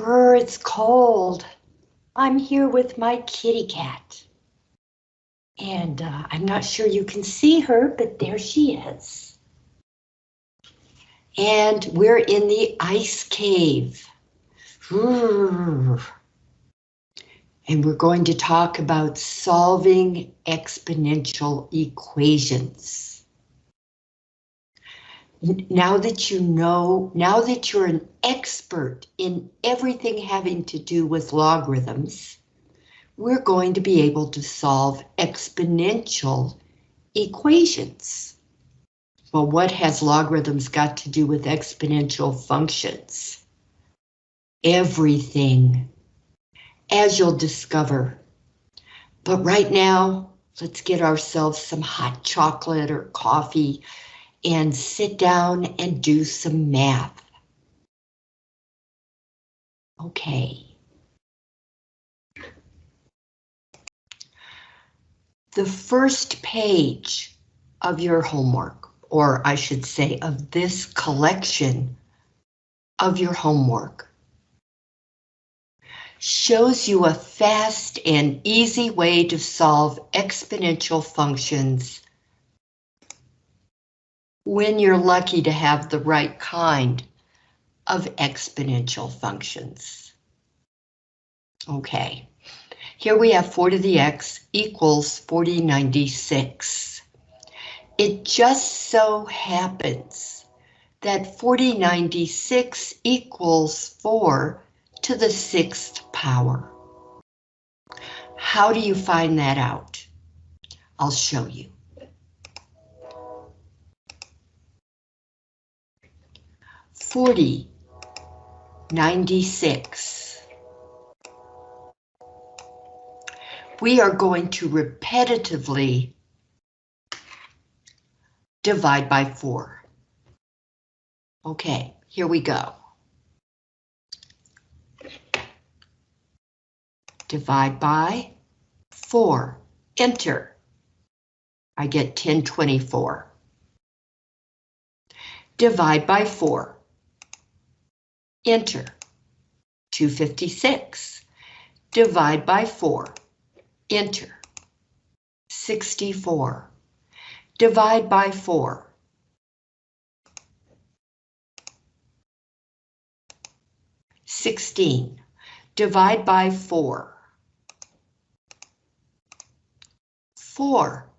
Brr, it's cold. I'm here with my kitty cat. And uh, I'm not sure you can see her, but there she is. And we're in the ice cave. And we're going to talk about solving exponential equations now that you know, now that you're an expert in everything having to do with logarithms, we're going to be able to solve exponential equations. Well, what has logarithms got to do with exponential functions? Everything, as you'll discover. But right now, let's get ourselves some hot chocolate or coffee and sit down and do some math. Okay. The first page of your homework, or I should say of this collection of your homework, shows you a fast and easy way to solve exponential functions when you're lucky to have the right kind of exponential functions. Okay, here we have 4 to the x equals 4096. It just so happens that 4096 equals 4 to the sixth power. How do you find that out? I'll show you. 40, 96. We are going to repetitively divide by 4. Okay, here we go. Divide by 4. Enter. I get 1024. Divide by 4. Enter. 256. Divide by 4. Enter. 64. Divide by 4. Sixteen. Divide by four. Four.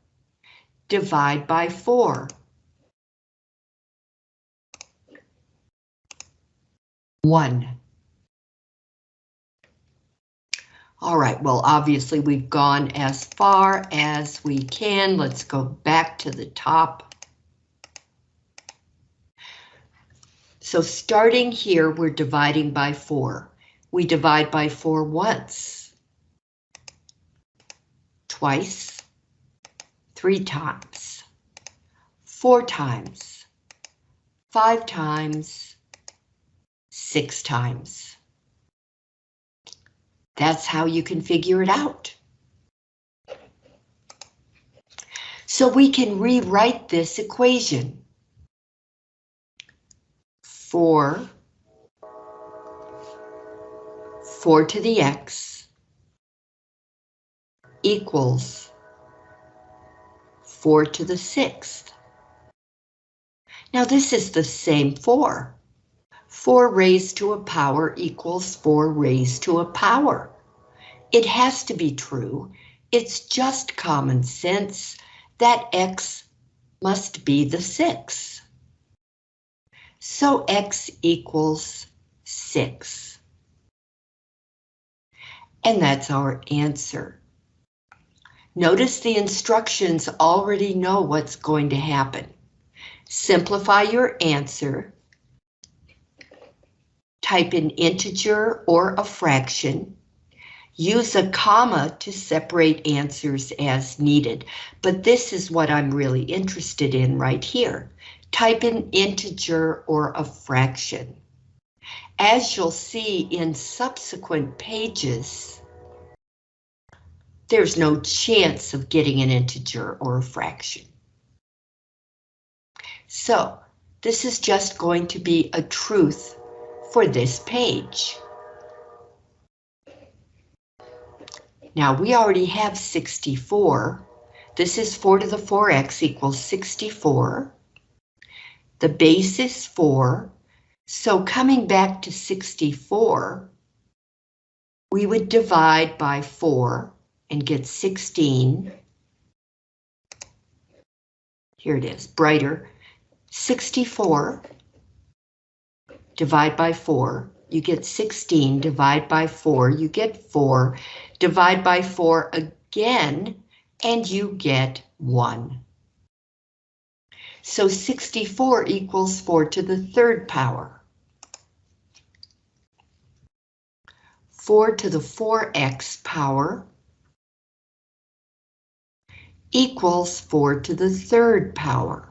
Divide by four. One. All right, well, obviously we've gone as far as we can. Let's go back to the top. So starting here, we're dividing by four. We divide by four once, twice, three times, four times, five times, six times. That's how you can figure it out. So we can rewrite this equation. 4, 4 to the x equals 4 to the sixth. Now this is the same 4. 4 raised to a power equals 4 raised to a power. It has to be true. It's just common sense that x must be the 6. So x equals 6. And that's our answer. Notice the instructions already know what's going to happen. Simplify your answer type an integer or a fraction. Use a comma to separate answers as needed, but this is what I'm really interested in right here. Type an integer or a fraction. As you'll see in subsequent pages, there's no chance of getting an integer or a fraction. So this is just going to be a truth for this page. Now we already have 64. This is 4 to the 4x equals 64. The base is 4. So coming back to 64, we would divide by 4 and get 16. Here it is, brighter. 64 divide by 4, you get 16, divide by 4, you get 4, divide by 4 again, and you get 1. So 64 equals 4 to the third power. 4 to the 4x power equals 4 to the third power.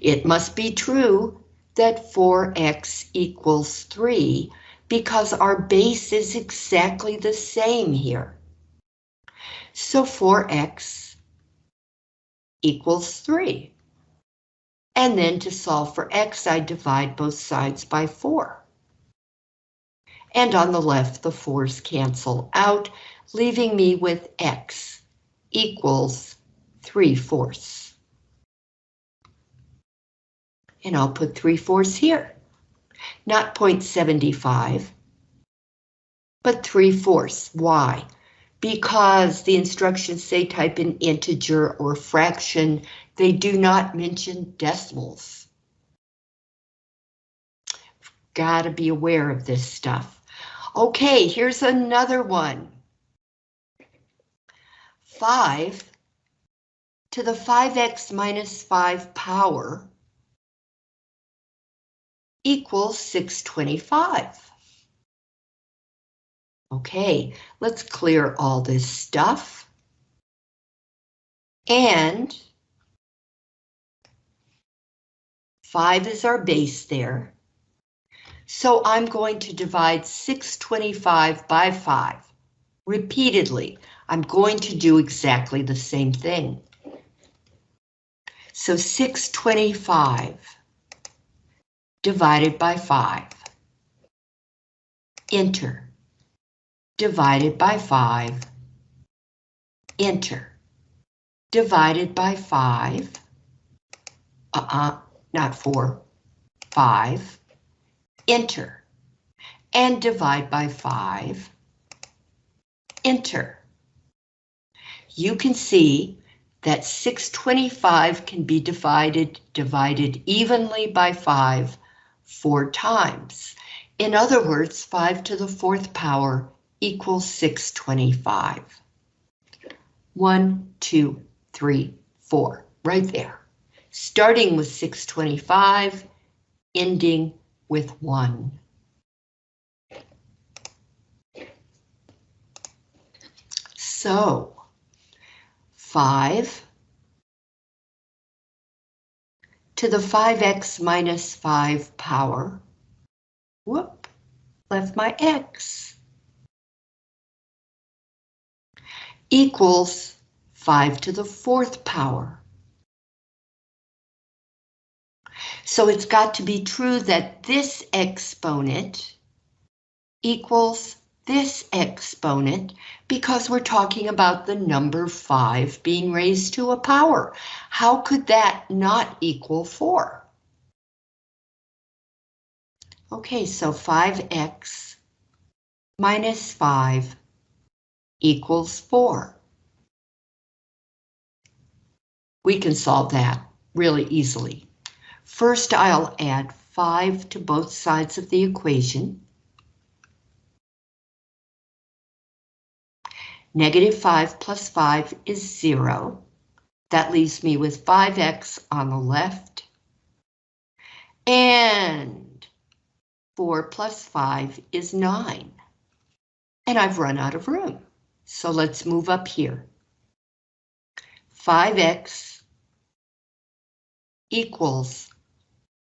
It must be true that 4x equals 3 because our base is exactly the same here. So 4x equals 3. And then to solve for x, I divide both sides by 4. And on the left, the 4's cancel out, leaving me with x equals 3 fourths and I'll put 3 fourths here. Not 0.75, but 3 fourths. Why? Because the instructions say type in integer or fraction. They do not mention decimals. Gotta be aware of this stuff. Okay, here's another one. 5 to the 5x minus 5 power equals 625. Okay, let's clear all this stuff. And 5 is our base there. So I'm going to divide 625 by 5. Repeatedly, I'm going to do exactly the same thing. So 625 divided by 5. Enter. Divided by 5. Enter. Divided by 5. Uh-uh, not 4. 5. Enter. And divide by 5. Enter. You can see that 625 can be divided divided evenly by 5 four times. In other words, 5 to the fourth power equals 625. 1, 2, 3, 4, right there. Starting with 625, ending with 1. So, 5 to the 5x minus 5 power. Whoop, left my x. Equals 5 to the fourth power. So it's got to be true that this exponent equals this exponent because we're talking about the number 5 being raised to a power. How could that not equal 4? Okay, so 5x minus 5 equals 4. We can solve that really easily. First, I'll add 5 to both sides of the equation. Negative 5 plus 5 is 0. That leaves me with 5x on the left. And 4 plus 5 is 9. And I've run out of room. So let's move up here. 5x equals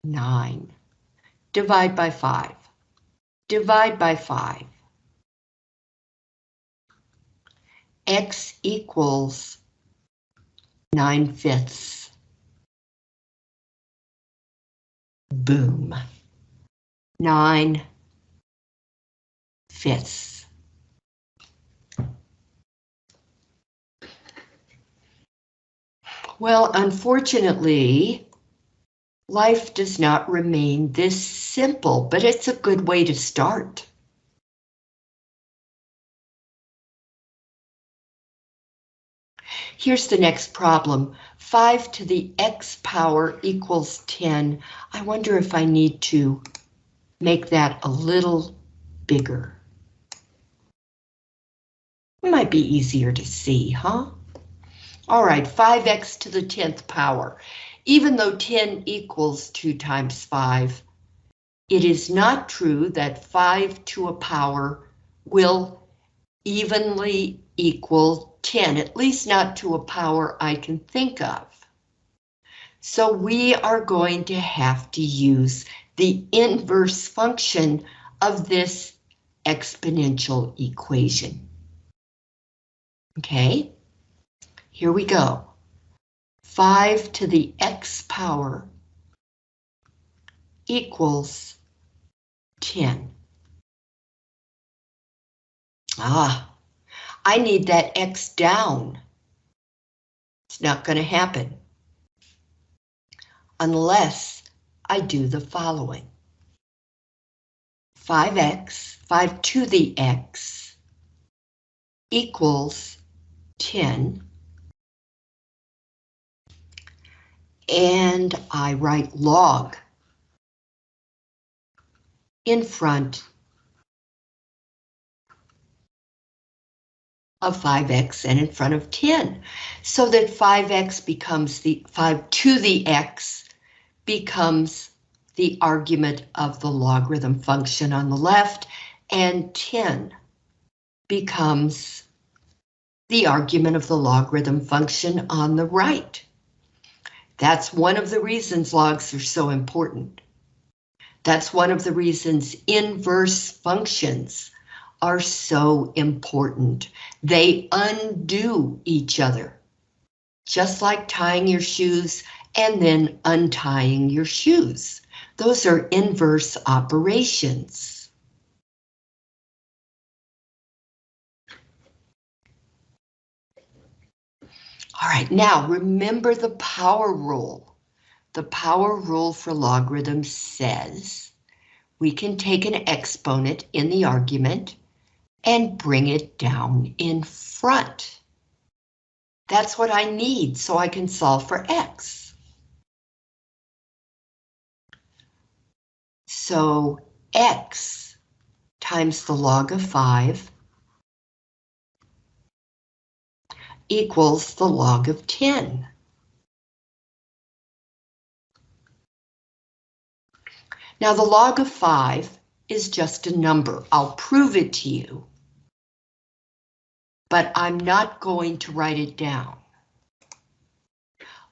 9. Divide by 5. Divide by 5. X equals 9 fifths. Boom. 9 fifths. Well, unfortunately, life does not remain this simple, but it's a good way to start. Here's the next problem. 5 to the x power equals 10. I wonder if I need to make that a little bigger. It might be easier to see, huh? All right, 5x to the 10th power. Even though 10 equals 2 times 5, it is not true that 5 to a power will evenly equal 10, at least not to a power I can think of. So we are going to have to use the inverse function of this exponential equation. Okay, here we go. 5 to the x power equals 10. Ah, I need that x down. It's not going to happen unless I do the following. 5x, 5 to the x, equals 10. And I write log in front of 5x and in front of 10, so that 5x becomes the 5 to the x becomes the argument of the logarithm function on the left, and 10 becomes the argument of the logarithm function on the right. That's one of the reasons logs are so important. That's one of the reasons inverse functions are so important. They undo each other, just like tying your shoes and then untying your shoes. Those are inverse operations. All right, now remember the power rule. The power rule for logarithms says we can take an exponent in the argument and bring it down in front. That's what I need so I can solve for x. So x times the log of 5 equals the log of 10. Now the log of 5 is just a number. I'll prove it to you. But I'm not going to write it down.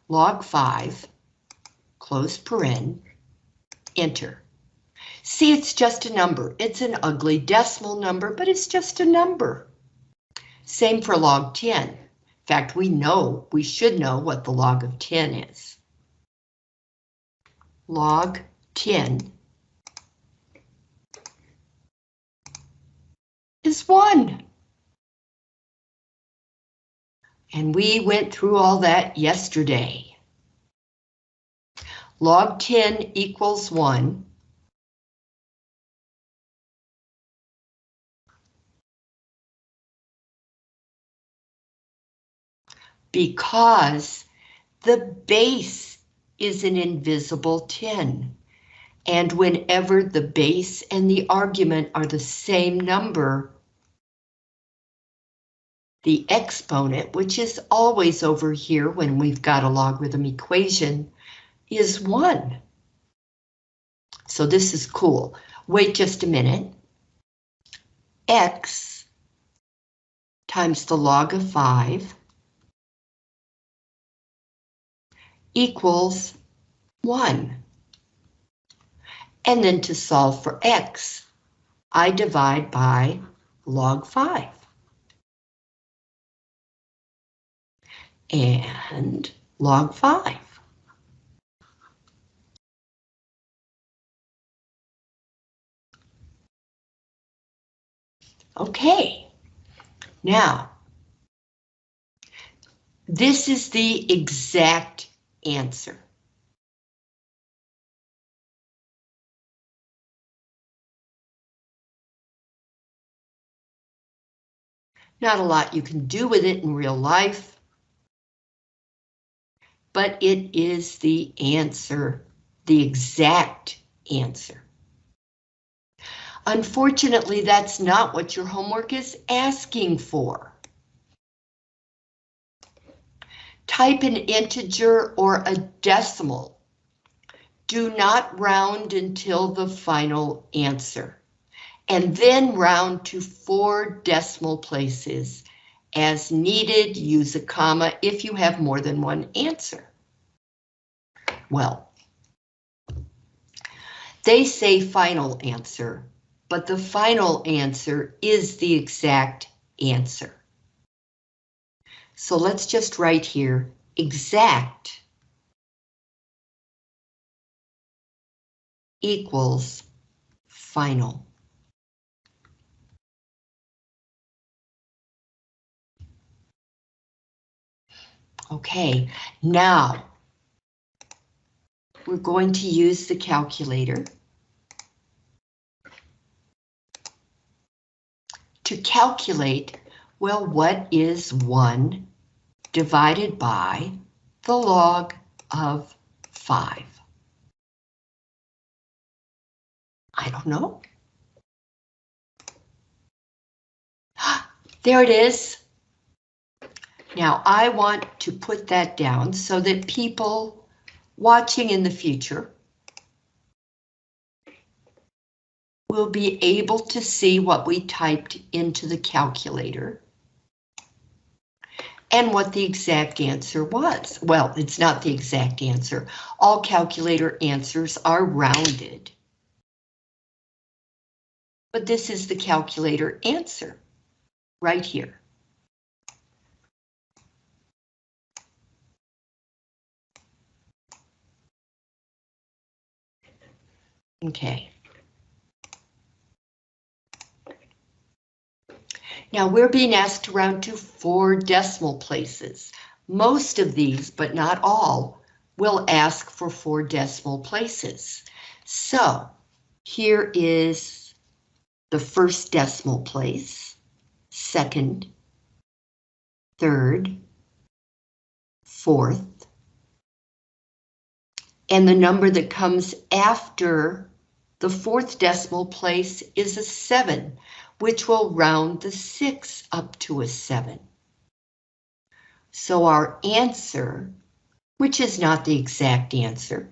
Log 5, close paren, enter. See, it's just a number. It's an ugly decimal number, but it's just a number. Same for log 10. In fact, we know, we should know what the log of 10 is. Log 10 is 1. And we went through all that yesterday. Log 10 equals 1. Because the base is an invisible 10. And whenever the base and the argument are the same number, the exponent, which is always over here when we've got a logarithm equation, is 1. So this is cool. Wait just a minute. X times the log of 5 equals 1. And then to solve for x, I divide by log 5. And log 5. Okay, now, this is the exact answer. Not a lot you can do with it in real life, but it is the answer, the exact answer. Unfortunately, that's not what your homework is asking for. Type an integer or a decimal. Do not round until the final answer and then round to four decimal places. As needed, use a comma if you have more than one answer. Well, they say final answer, but the final answer is the exact answer. So let's just write here, exact equals final. Okay, now we're going to use the calculator to calculate, well, what is 1 divided by the log of 5? I don't know. There it is. Now I want to put that down so that people watching in the future will be able to see what we typed into the calculator and what the exact answer was. Well, it's not the exact answer. All calculator answers are rounded. But this is the calculator answer right here. Okay. Now we're being asked to round to four decimal places. Most of these, but not all, will ask for four decimal places. So here is the first decimal place, second, third, fourth, and the number that comes after the fourth decimal place is a 7, which will round the 6 up to a 7. So our answer, which is not the exact answer,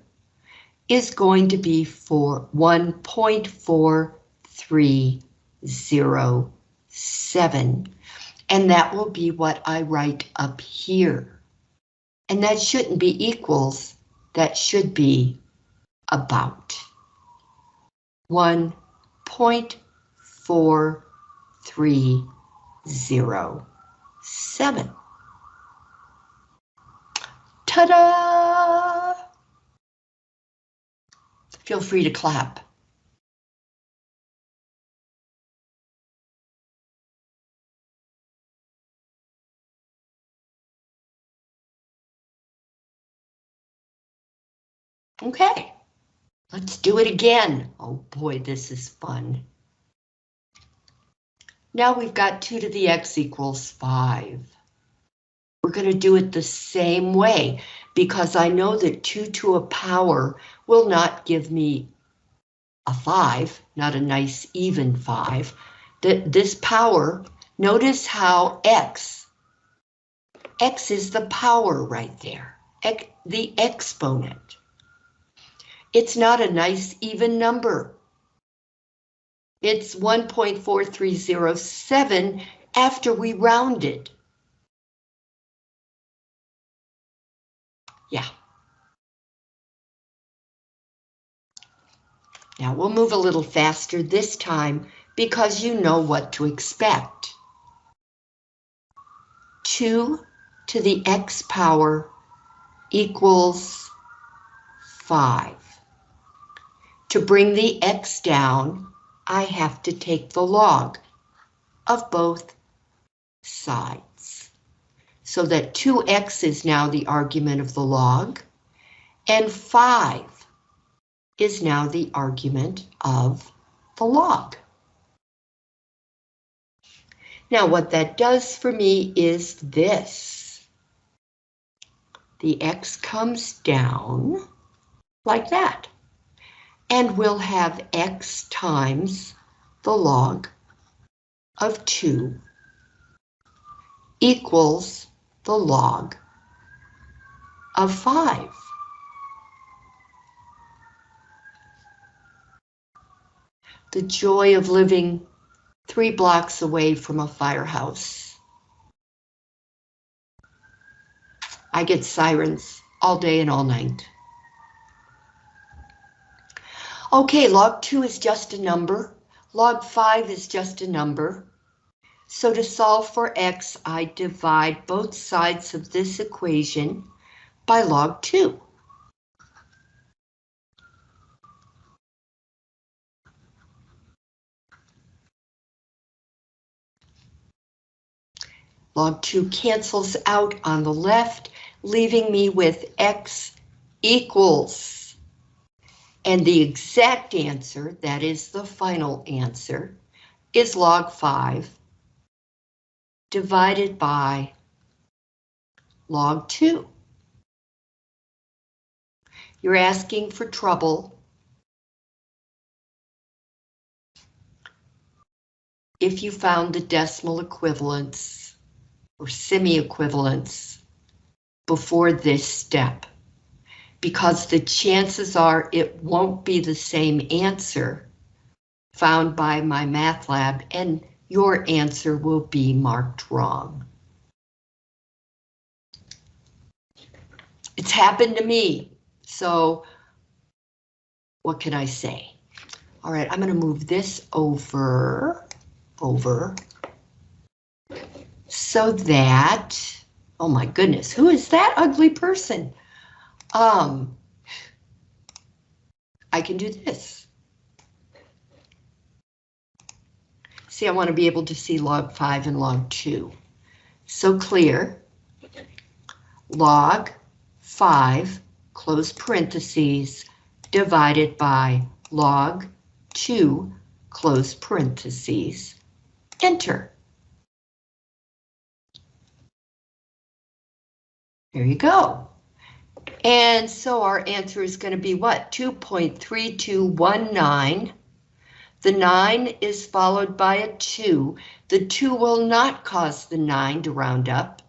is going to be for 1.4307. And that will be what I write up here. And that shouldn't be equals, that should be about. 1.4307. Ta-da! Feel free to clap. Okay. Let's do it again. Oh boy, this is fun. Now we've got 2 to the x equals 5. We're going to do it the same way because I know that 2 to a power will not give me a 5, not a nice even 5. That this power, notice how x, x is the power right there, the exponent. It's not a nice even number. It's 1.4307 after we rounded. Yeah. Now we'll move a little faster this time because you know what to expect. 2 to the x power equals 5. To bring the x down, I have to take the log of both sides. So that 2x is now the argument of the log, and 5 is now the argument of the log. Now what that does for me is this. The x comes down like that. And we'll have x times the log of 2 equals the log of 5. The joy of living three blocks away from a firehouse. I get sirens all day and all night. Okay, log 2 is just a number. Log 5 is just a number. So to solve for x, I divide both sides of this equation by log 2. Log 2 cancels out on the left, leaving me with x equals. And the exact answer, that is the final answer, is log 5 divided by log 2. You're asking for trouble. If you found the decimal equivalence or semi-equivalence before this step, because the chances are it won't be the same answer found by MyMathLab and your answer will be marked wrong. It's happened to me, so what can I say? All right, I'm going to move this over, over, so that, oh my goodness, who is that ugly person? Um, I can do this. See, I want to be able to see log 5 and log 2. So clear. Log 5, close parentheses, divided by log 2, close parentheses, enter. There you go. And so our answer is going to be what? 2.3219 the 9 is followed by a 2. The 2 will not cause the 9 to round up.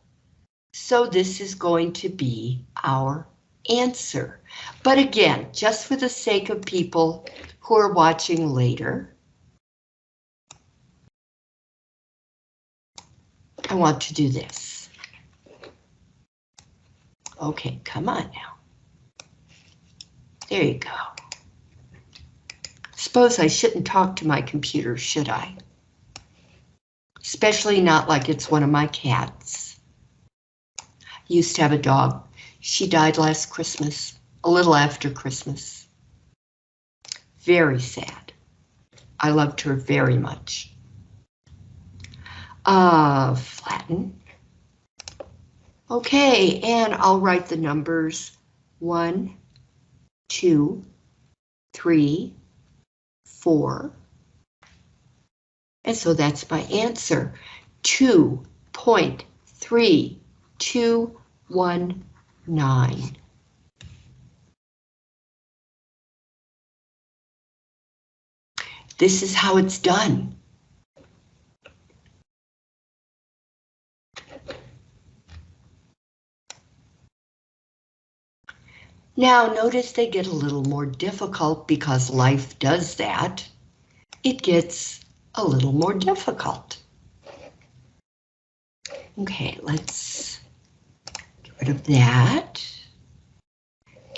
So this is going to be our answer. But again, just for the sake of people who are watching later, I want to do this. Okay, come on now. There you go. Suppose I shouldn't talk to my computer, should I? Especially not like it's one of my cats. Used to have a dog. She died last Christmas, a little after Christmas. Very sad. I loved her very much. Uh, flatten. Okay, and I'll write the numbers one, two, three, 4. And so that's my answer, 2.3219. This is how it's done. Now notice they get a little more difficult because life does that. It gets a little more difficult. Okay, let's get rid of that.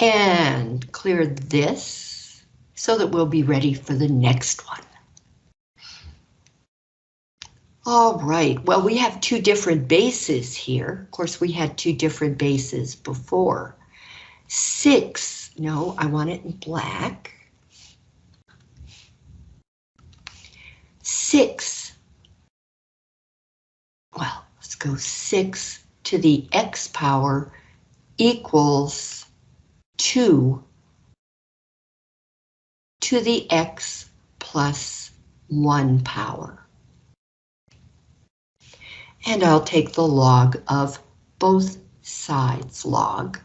And clear this so that we'll be ready for the next one. All right, well, we have two different bases here. Of course, we had two different bases before. Six, no, I want it in black. Six well, let's go 6 to the x power equals 2 to the x plus 1 power. And I'll take the log of both sides log.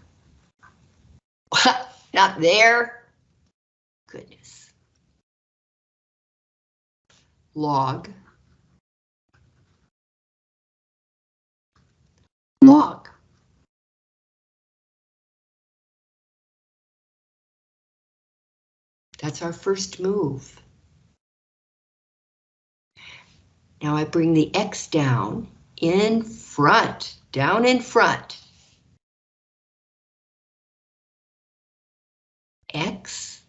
Not there. Goodness. Log. Log. That's our first move. Now I bring the X down in front, down in front. X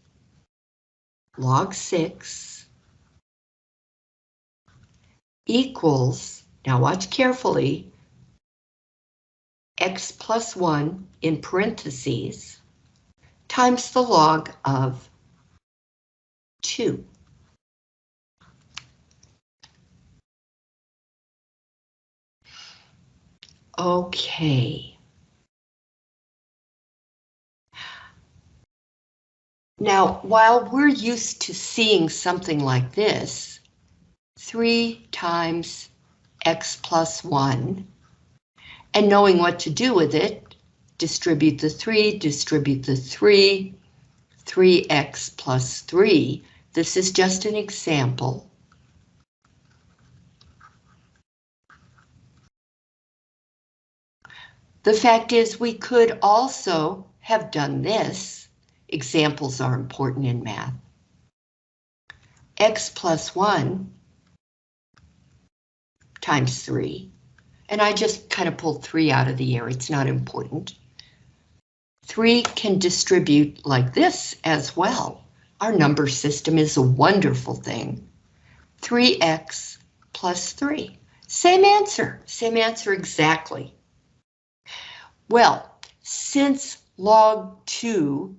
log 6 equals, now watch carefully, x plus 1 in parentheses times the log of 2. Okay. Now, while we're used to seeing something like this, 3 times x plus 1, and knowing what to do with it, distribute the 3, distribute the 3, 3x plus 3. This is just an example. The fact is we could also have done this. Examples are important in math. x plus 1 times 3. And I just kind of pulled 3 out of the air. It's not important. 3 can distribute like this as well. Our number system is a wonderful thing. 3x plus 3. Same answer, same answer exactly. Well, since log 2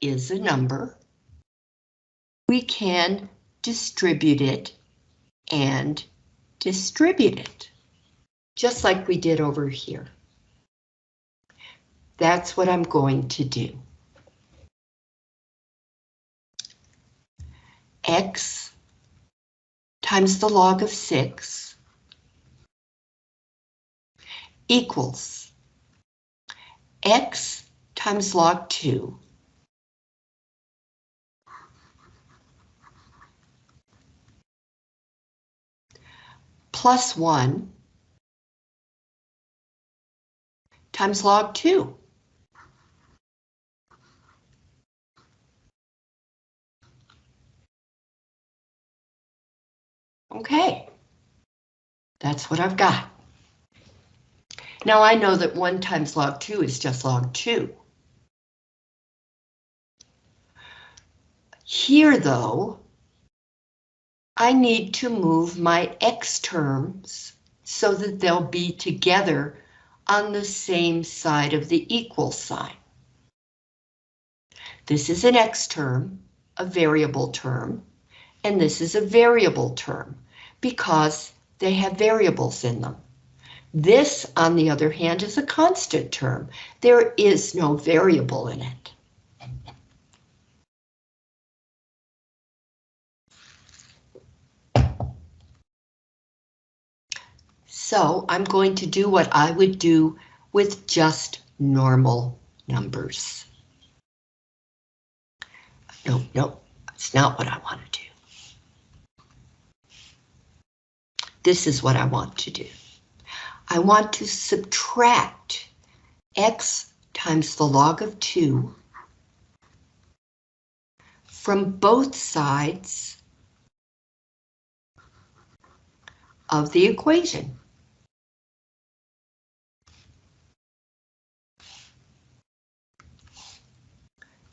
is a hmm. number, we can distribute it and distribute it, just like we did over here. That's what I'm going to do. X times the log of 6 equals X times log 2 plus 1 times log 2. Okay, that's what I've got. Now I know that 1 times log 2 is just log 2. Here, though, I need to move my x terms so that they'll be together on the same side of the equal sign. This is an x term, a variable term, and this is a variable term because they have variables in them. This, on the other hand, is a constant term. There is no variable in it. So I'm going to do what I would do with just normal numbers. No, no, that's not what I want to do. This is what I want to do. I want to subtract x times the log of 2 from both sides of the equation.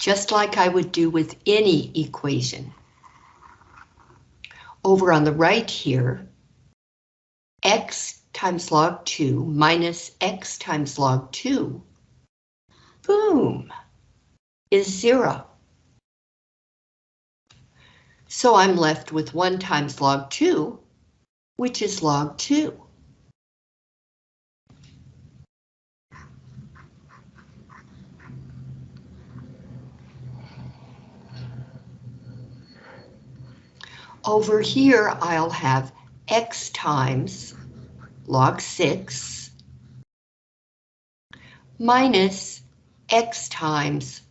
Just like I would do with any equation. Over on the right here, x times log 2 minus x times log 2, boom, is 0. So I'm left with 1 times log 2, which is log 2. Over here, I'll have x times log 6 minus x times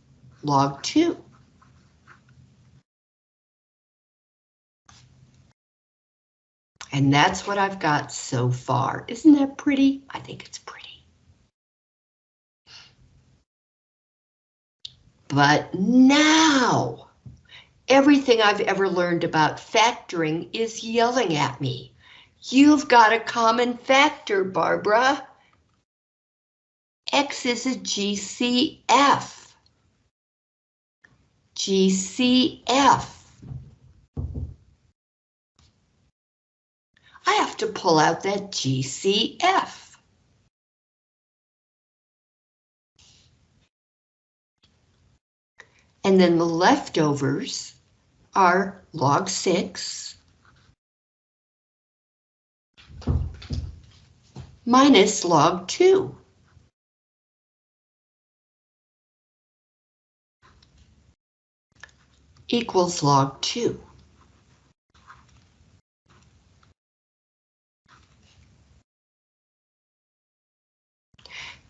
log 2. And that's what I've got so far. Isn't that pretty? I think it's pretty. But now, everything I've ever learned about factoring is yelling at me. You've got a common factor, Barbara. X is a GCF. GCF. I have to pull out that GCF. And then the leftovers are log 6 minus log 2. equals log 2.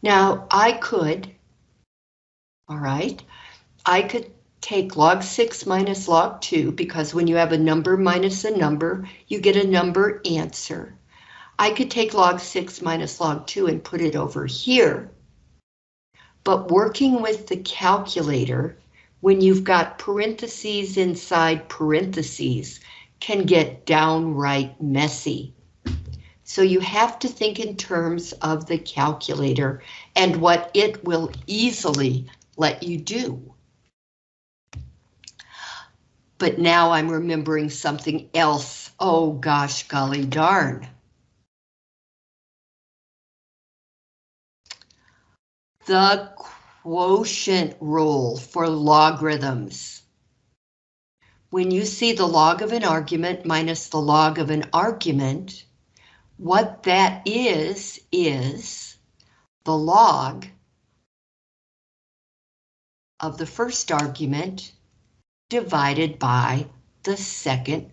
Now I could, all right, I could take log 6 minus log 2 because when you have a number minus a number, you get a number answer. I could take log 6 minus log 2 and put it over here. But working with the calculator, when you've got parentheses inside parentheses, can get downright messy. So you have to think in terms of the calculator and what it will easily let you do. But now I'm remembering something else. Oh gosh, golly darn. The quotient rule for logarithms. When you see the log of an argument minus the log of an argument, what that is, is the log of the first argument divided by the second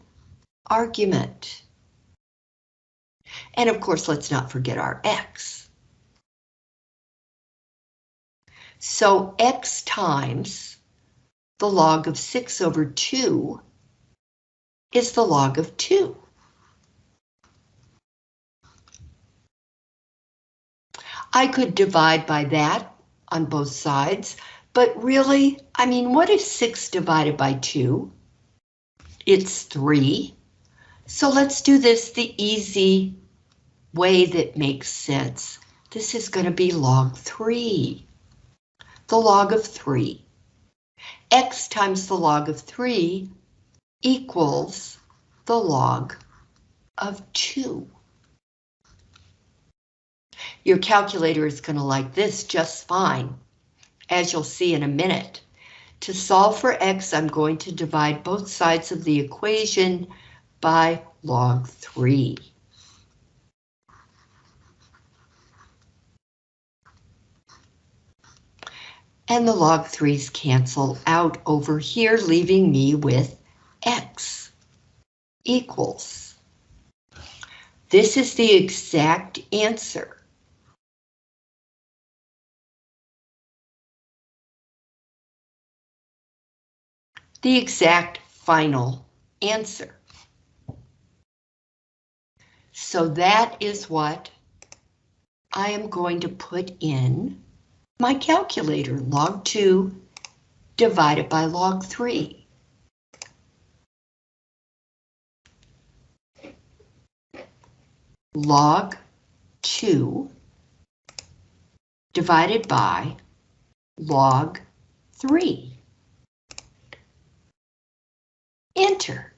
argument. And of course, let's not forget our x. So x times the log of 6 over 2 is the log of 2. I could divide by that on both sides, but really, I mean, what is 6 divided by 2? It's 3. So let's do this the easy way that makes sense. This is going to be log 3. The log of 3. x times the log of 3 equals the log of 2. Your calculator is going to like this just fine, as you'll see in a minute. To solve for x, I'm going to divide both sides of the equation by log 3. And the log 3's cancel out over here, leaving me with x equals. This is the exact answer. The exact final answer. So that is what I am going to put in my calculator, log 2 divided by log 3. Log 2 divided by log 3. Enter.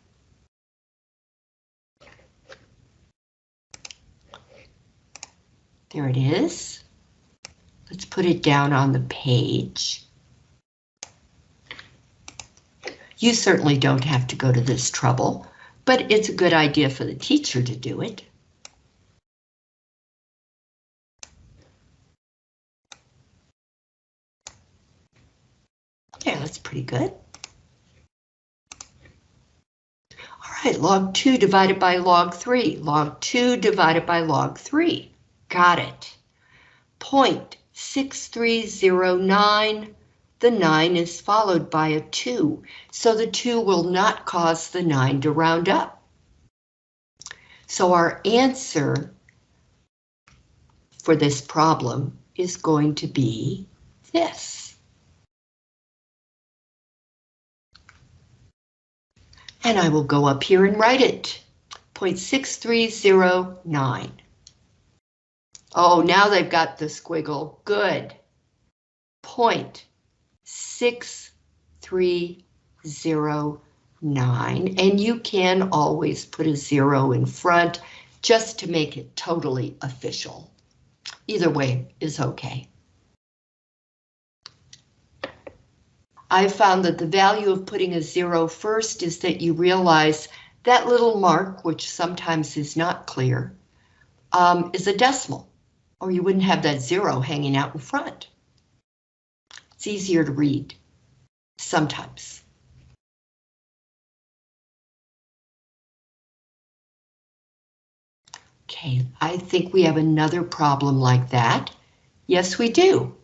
There it is. Let's put it down on the page. You certainly don't have to go to this trouble, but it's a good idea for the teacher to do it. Okay, that's pretty good. Right, log 2 divided by log 3. Log 2 divided by log 3. Got it. Point 6309. The 9 is followed by a 2, so the 2 will not cause the 9 to round up. So our answer for this problem is going to be this. And I will go up here and write it. 0.6309. Oh, now they've got the squiggle. Good. Point six three zero nine, and you can always put a zero in front just to make it totally official. Either way is okay. I found that the value of putting a zero first is that you realize that little mark, which sometimes is not clear, um, is a decimal, or you wouldn't have that zero hanging out in front. It's easier to read, sometimes. Okay, I think we have another problem like that. Yes, we do.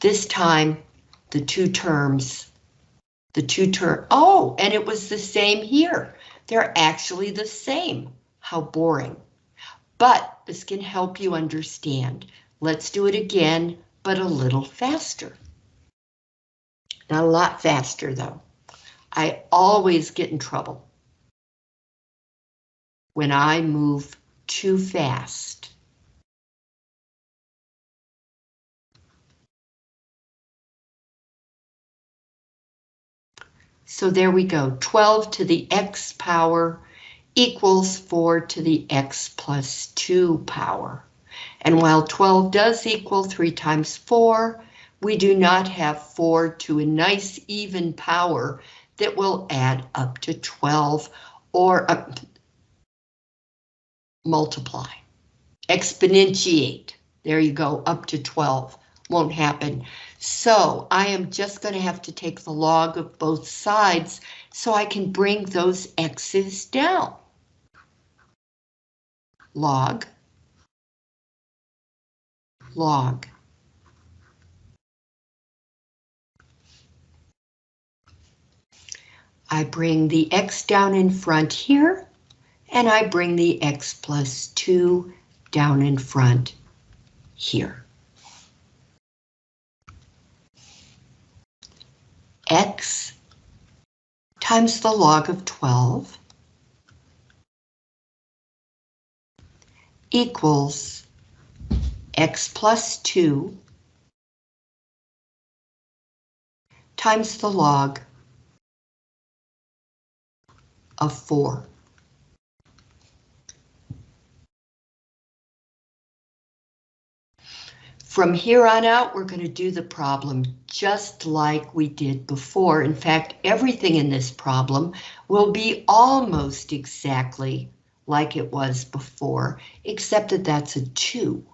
This time, the two terms, the two term, oh, and it was the same here. They're actually the same. How boring. But this can help you understand. Let's do it again, but a little faster. Not a lot faster though. I always get in trouble when I move too fast. So there we go, 12 to the x power equals 4 to the x plus 2 power. And while 12 does equal 3 times 4, we do not have 4 to a nice even power that will add up to 12 or multiply, exponentiate. There you go, up to 12. Won't happen. So I am just going to have to take the log of both sides so I can bring those x's down. Log. Log. I bring the x down in front here and I bring the x plus 2 down in front here. X times the log of 12 equals x plus 2 times the log of 4. From here on out, we're going to do the problem just like we did before. In fact, everything in this problem will be almost exactly like it was before, except that that's a 2.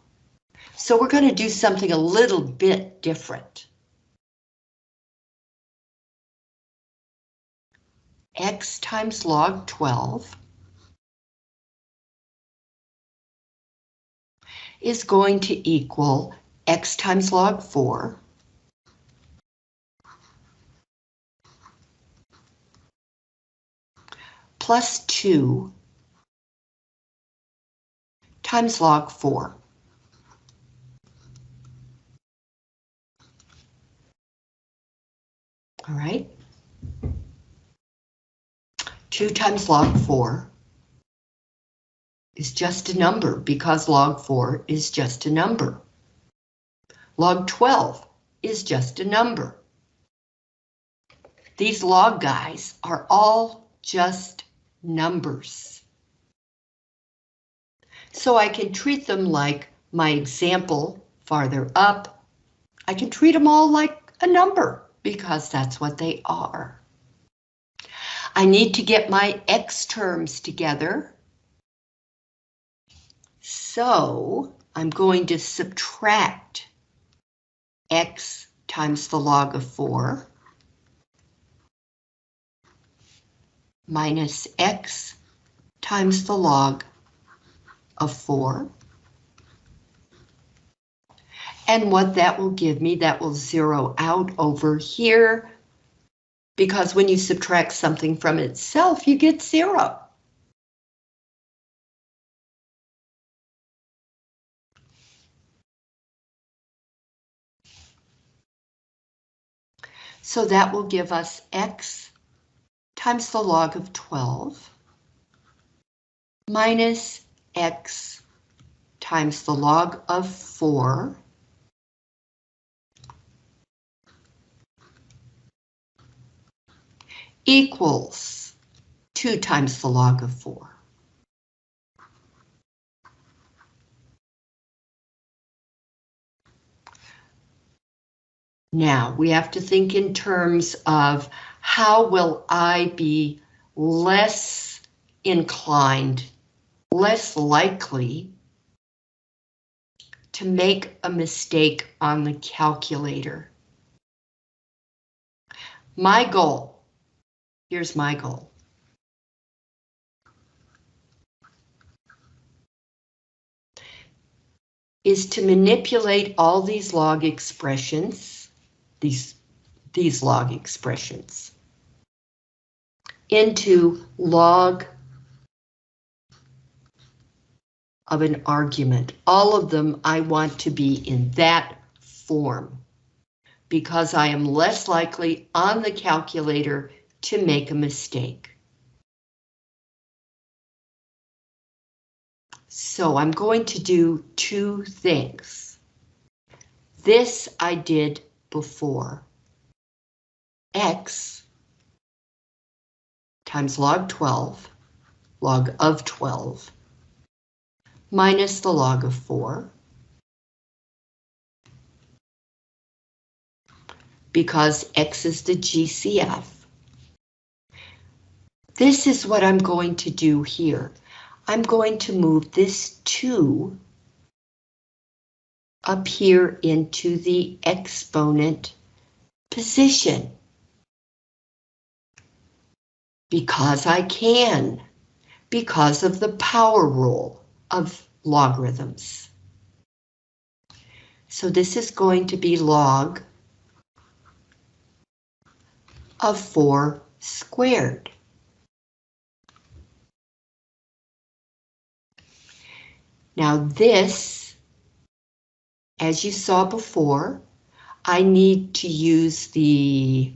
So we're going to do something a little bit different. x times log 12 is going to equal x times log 4 plus 2 times log 4. All right. 2 times log 4 is just a number because log 4 is just a number. Log 12 is just a number. These log guys are all just numbers. So I can treat them like my example farther up. I can treat them all like a number because that's what they are. I need to get my x terms together. So I'm going to subtract x times the log of 4. minus x times the log of 4. And what that will give me, that will zero out over here, because when you subtract something from itself, you get zero. So that will give us x times the log of 12 minus x times the log of 4 equals 2 times the log of 4. Now, we have to think in terms of how will I be less inclined, less likely to make a mistake on the calculator. My goal, here's my goal. is to manipulate all these log expressions these, these log expressions into log of an argument. All of them I want to be in that form because I am less likely on the calculator to make a mistake. So I'm going to do two things. This I did before x times log 12, log of 12, minus the log of 4, because x is the GCF. This is what I'm going to do here. I'm going to move this 2 up here into the exponent position. Because I can, because of the power rule of logarithms. So this is going to be log of 4 squared. Now this as you saw before, I need to use the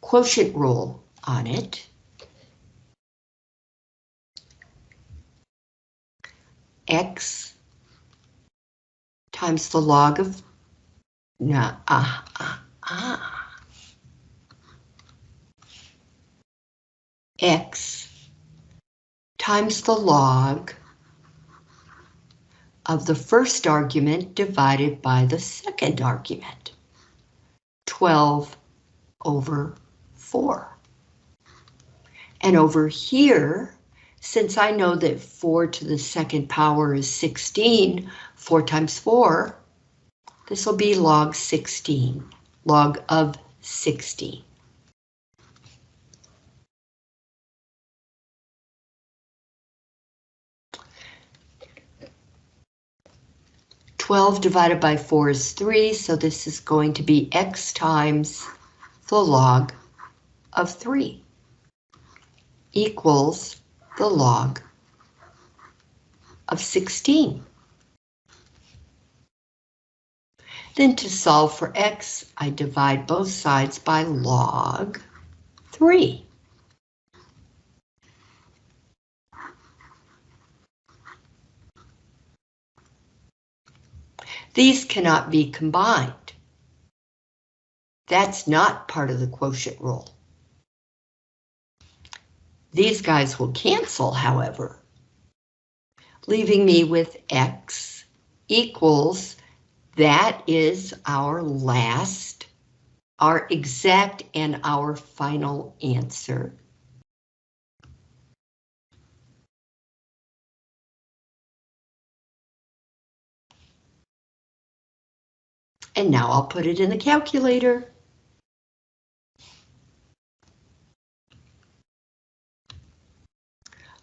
quotient rule on it. X times the log of, no, ah, ah, ah. X times the log of the first argument divided by the second argument. 12 over 4. And over here, since I know that 4 to the second power is 16, 4 times 4, this will be log 16, log of 16. 12 divided by 4 is 3, so this is going to be x times the log of 3 equals the log of 16. Then to solve for x, I divide both sides by log 3. These cannot be combined. That's not part of the quotient rule. These guys will cancel, however, leaving me with X equals, that is our last, our exact and our final answer. And now I'll put it in the calculator.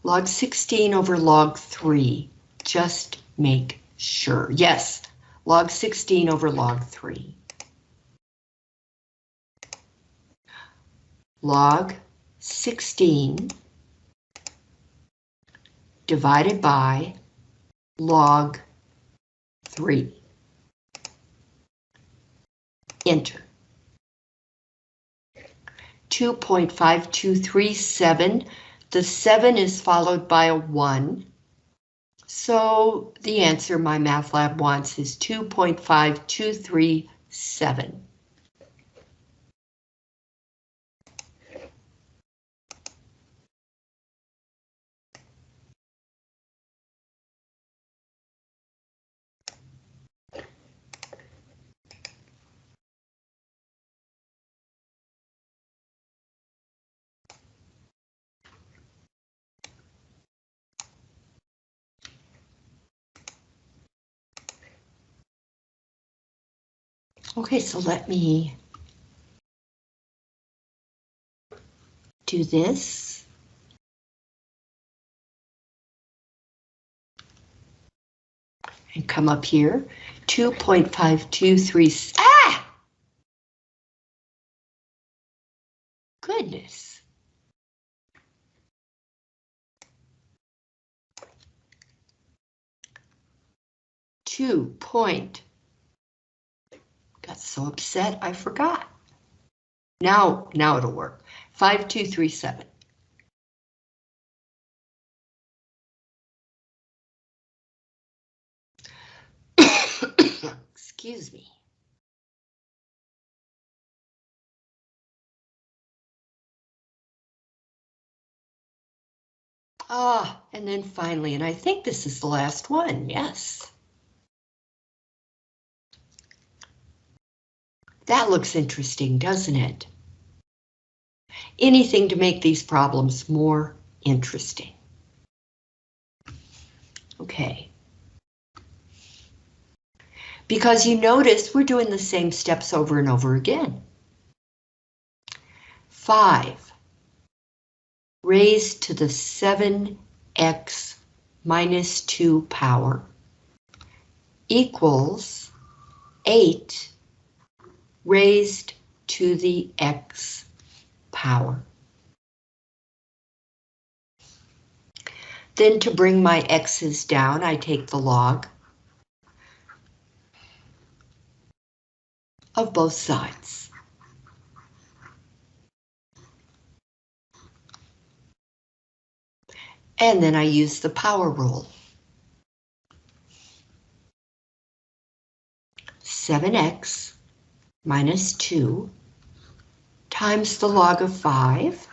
Log 16 over log 3. Just make sure. Yes, log 16 over log 3. Log 16 divided by log 3. Enter. 2.5237. The 7 is followed by a 1. So the answer MyMathLab wants is 2.5237. Okay, so let me do this. And come up here, 2.523, ah! Goodness. Two point Got so upset I forgot. Now, now it'll work. 5237. Excuse me. Ah, and then finally, and I think this is the last one, yes. That looks interesting, doesn't it? Anything to make these problems more interesting. Okay. Because you notice we're doing the same steps over and over again. 5 raised to the 7x minus 2 power equals 8 raised to the x power. Then to bring my x's down, I take the log of both sides. And then I use the power rule. 7x minus 2 times the log of 5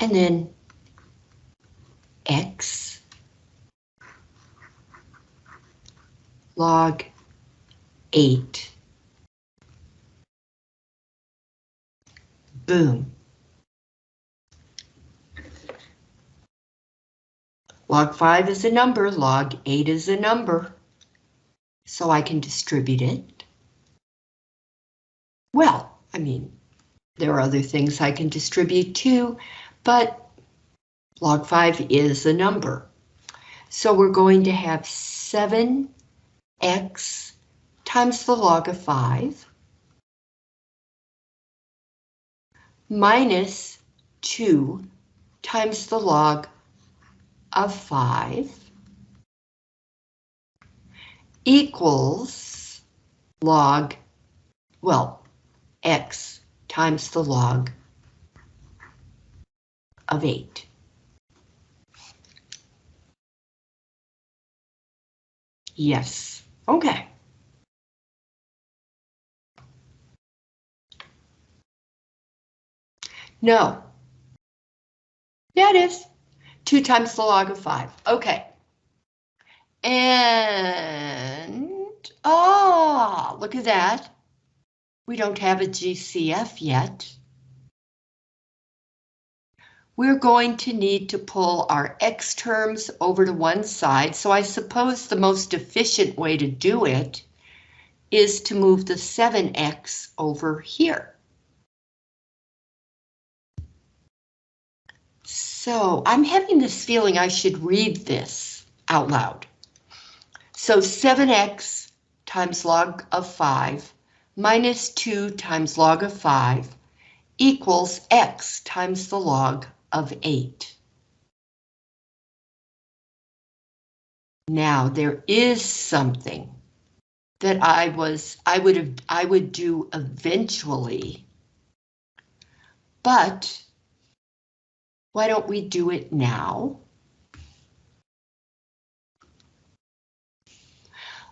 and then x log 8. Boom. Log 5 is a number, log 8 is a number, so I can distribute it. Well, I mean, there are other things I can distribute too, but log 5 is a number. So we're going to have 7x times the log of 5 minus 2 times the log of 5 equals log, well, x times the log of 8. Yes, okay. No. Yeah, it is. 2 times the log of 5. Okay. And, oh, look at that. We don't have a GCF yet. We're going to need to pull our X terms over to one side, so I suppose the most efficient way to do it is to move the 7X over here. So I'm having this feeling I should read this out loud. So 7x times log of 5 minus 2 times log of 5 equals x times the log of 8. Now there is something that I was I would have I would do eventually. But why don't we do it now?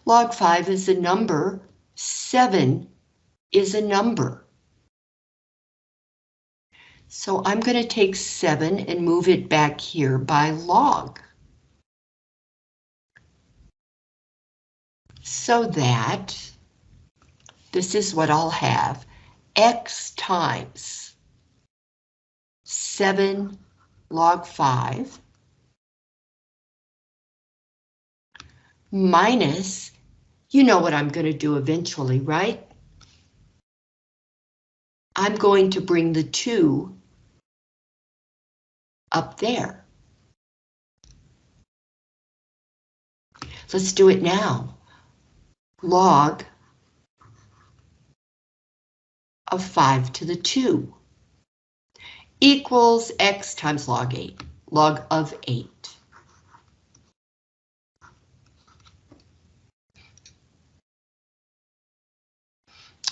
Log 5 is a number, 7 is a number. So I'm going to take 7 and move it back here by log. So that this is what I'll have, x times 7 log 5 minus, you know what I'm going to do eventually, right? I'm going to bring the 2 up there. Let's do it now. Log of 5 to the 2 equals x times log 8, log of 8.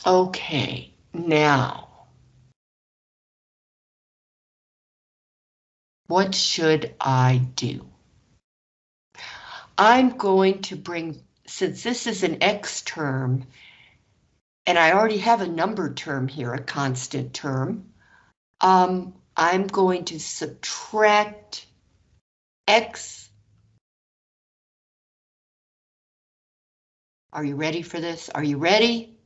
Okay, now. What should I do? I'm going to bring, since this is an X term, and I already have a number term here, a constant term, um, I'm going to subtract X. Are you ready for this? Are you ready?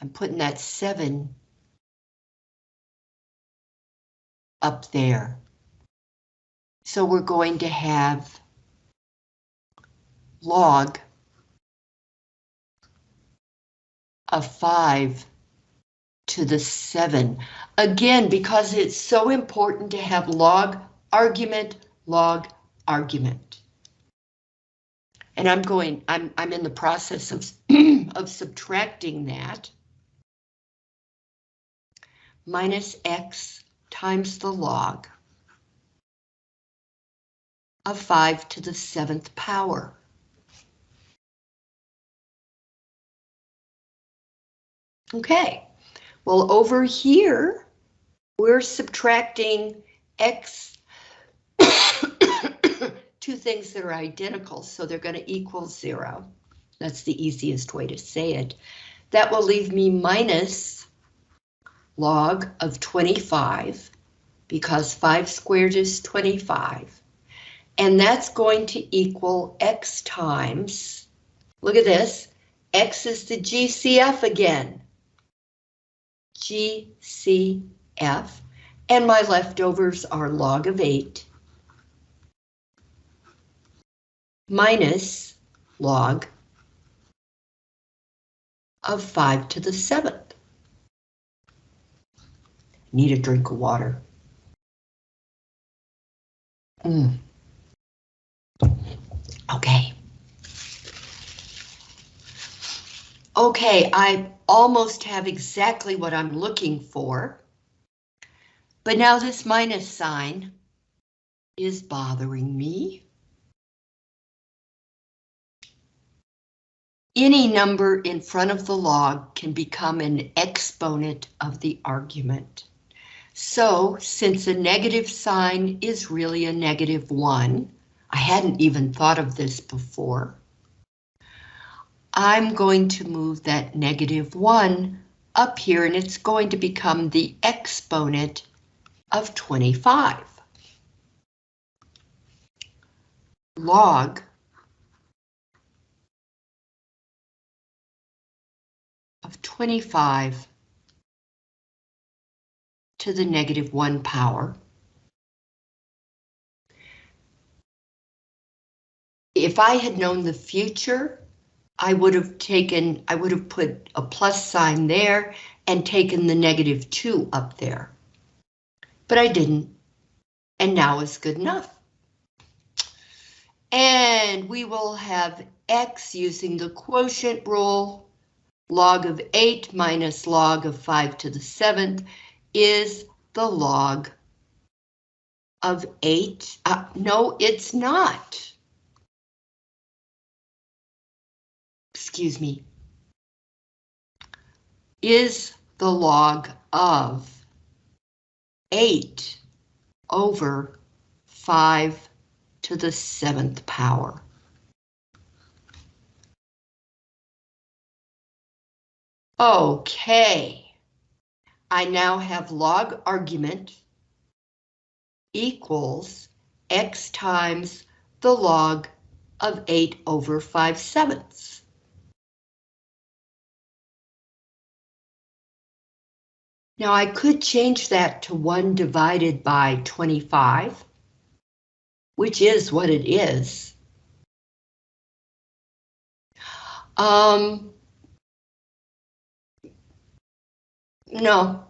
I'm putting that seven up there. So we're going to have log of 5 to the 7. Again, because it's so important to have log argument, log argument. And I'm going, I'm, I'm in the process of, of subtracting that minus x times the log of 5 to the 7th power. Okay, well over here, we're subtracting x, two things that are identical, so they're going to equal zero. That's the easiest way to say it. That will leave me minus log of 25 because 5 squared is 25. And that's going to equal x times, look at this, x is the GCF again. GCF, and my leftovers are log of 8 minus log of 5 to the 7th. Need a drink of water. Mm. Okay. Okay, I almost have exactly what I'm looking for. But now this minus sign is bothering me. Any number in front of the log can become an exponent of the argument. So since a negative sign is really a negative one, I hadn't even thought of this before. I'm going to move that negative one up here and it's going to become the exponent of 25. Log of 25 to the negative one power. If I had known the future, I would have taken, I would have put a plus sign there and taken the negative two up there. But I didn't. And now is good enough. And we will have x using the quotient rule. Log of 8 minus log of 5 to the 7th is the log of 8. Uh, no, it's not. Excuse me. Is the log of 8 over 5 to the seventh power. Okay. I now have log argument equals x times the log of 8 over 5 sevenths. Now I could change that to 1 divided by 25 which is what it is. Um, no,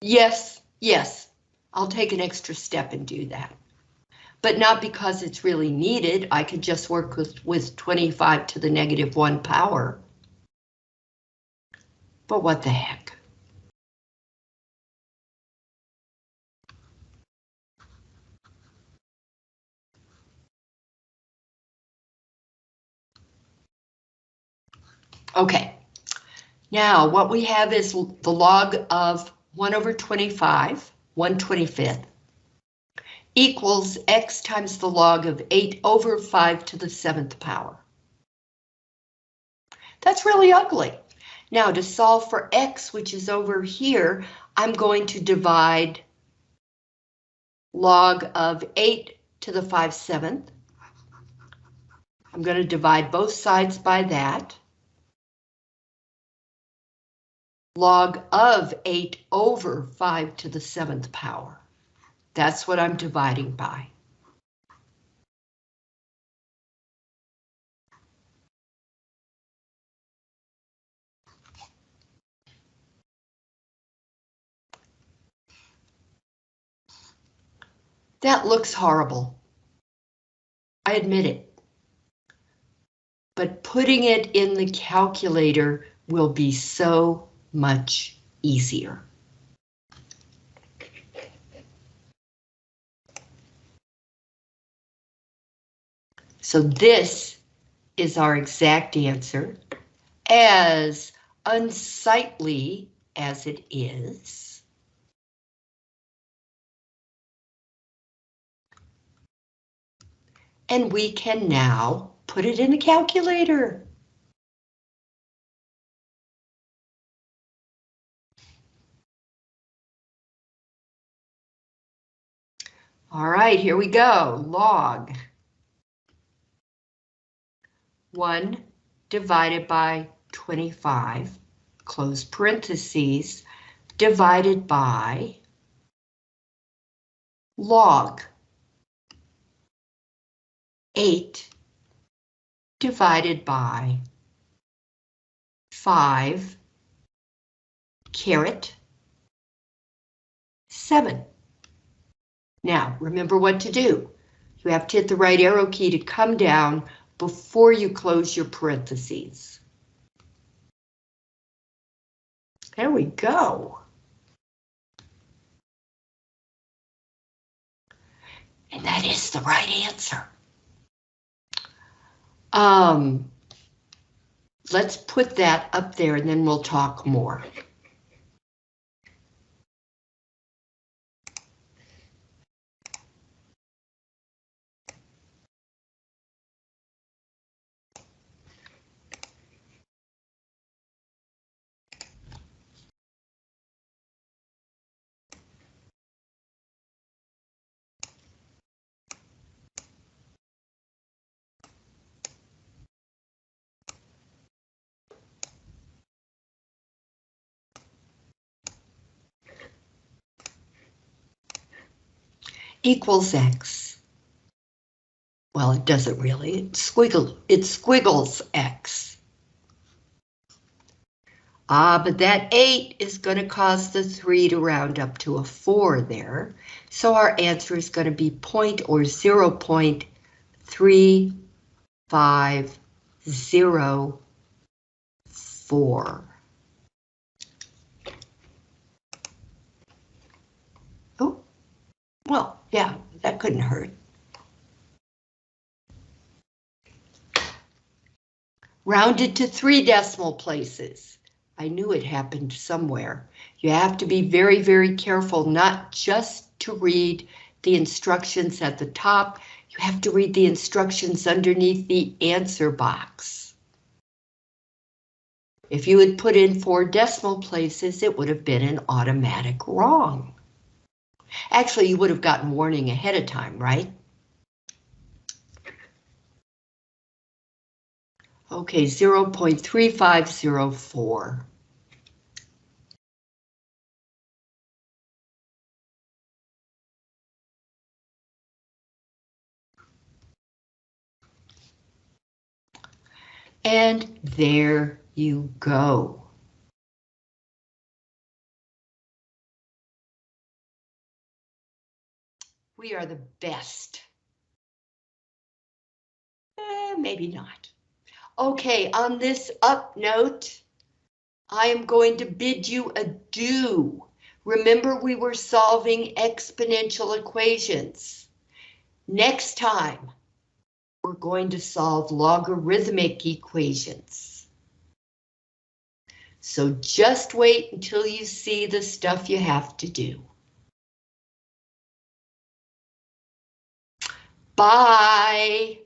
yes, yes, I'll take an extra step and do that. But not because it's really needed, I could just work with, with 25 to the negative one power. But what the heck? Okay, now what we have is the log of 1 over 25, 1 25th, equals x times the log of 8 over 5 to the 7th power. That's really ugly. Now to solve for x, which is over here, I'm going to divide log of 8 to the 5 7th. I'm going to divide both sides by that. Log of 8 over 5 to the 7th power. That's what I'm dividing by. That looks horrible. I admit it. But putting it in the calculator will be so much easier. So this is our exact answer, as unsightly as it is. And we can now put it in a calculator. All right, here we go. Log 1 divided by 25, close parentheses, divided by log 8 divided by 5 caret 7. Now, remember what to do. You have to hit the right arrow key to come down before you close your parentheses. There we go. And that is the right answer. Um, let's put that up there and then we'll talk more. Equals X. Well, it doesn't really, it squiggle, it squiggles X. Ah, but that 8 is going to cause the 3 to round up to a 4 there. So our answer is going to be point or 0 0.350 Oh, well, yeah, that couldn't hurt. Rounded to three decimal places. I knew it happened somewhere. You have to be very, very careful not just to read the instructions at the top, you have to read the instructions underneath the answer box. If you had put in four decimal places, it would have been an automatic wrong. Actually, you would have gotten warning ahead of time, right? Okay, 0.3504. And there you go. We are the best. Eh, maybe not. Okay, on this up note, I am going to bid you adieu. Remember we were solving exponential equations. Next time, we're going to solve logarithmic equations. So just wait until you see the stuff you have to do. Bye.